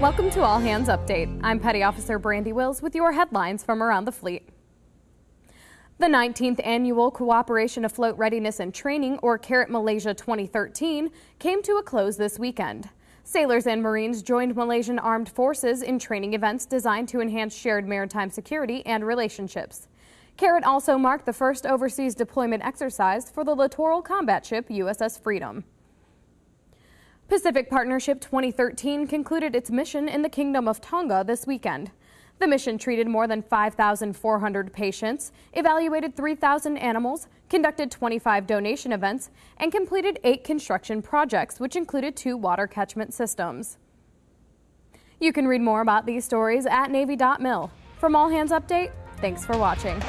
Welcome to All Hands Update. I'm Petty Officer Brandy Wills with your headlines from around the fleet. The 19th Annual Cooperation Afloat Readiness and Training, or CARAT Malaysia 2013, came to a close this weekend. Sailors and Marines joined Malaysian Armed Forces in training events designed to enhance shared maritime security and relationships. CARAT also marked the first overseas deployment exercise for the littoral combat ship USS Freedom. Pacific Partnership 2013 concluded its mission in the Kingdom of Tonga this weekend. The mission treated more than 5,400 patients, evaluated 3,000 animals, conducted 25 donation events, and completed eight construction projects, which included two water catchment systems. You can read more about these stories at Navy.mil. From All Hands Update, thanks for watching.